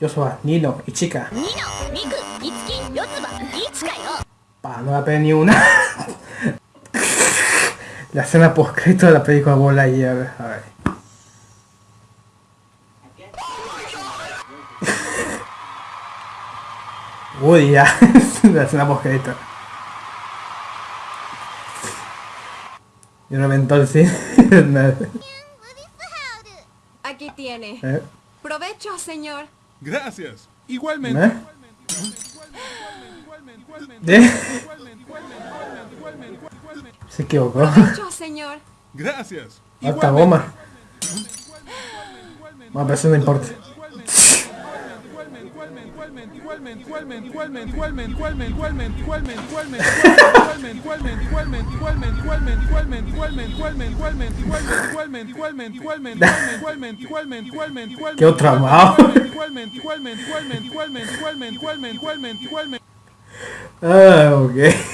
Yosuba, Nino, Ichika. Nino, Miku, Itsuki, Yotsuba, Ichika yo. Pa, no la pegué ni una. la escena postcrito de la película Bola y a ver, a ver. Uy, ya, la escena postcrito. Y reventó el cine. Aquí tiene. ¿Eh? Provecho, señor. Gracias. Igualmente. ¿Eh? ¿Eh? Se equivocó. Provecho, señor. Gracias. Harta goma. Bueno, pero eso no importa. Qué traumado. Ah, ok.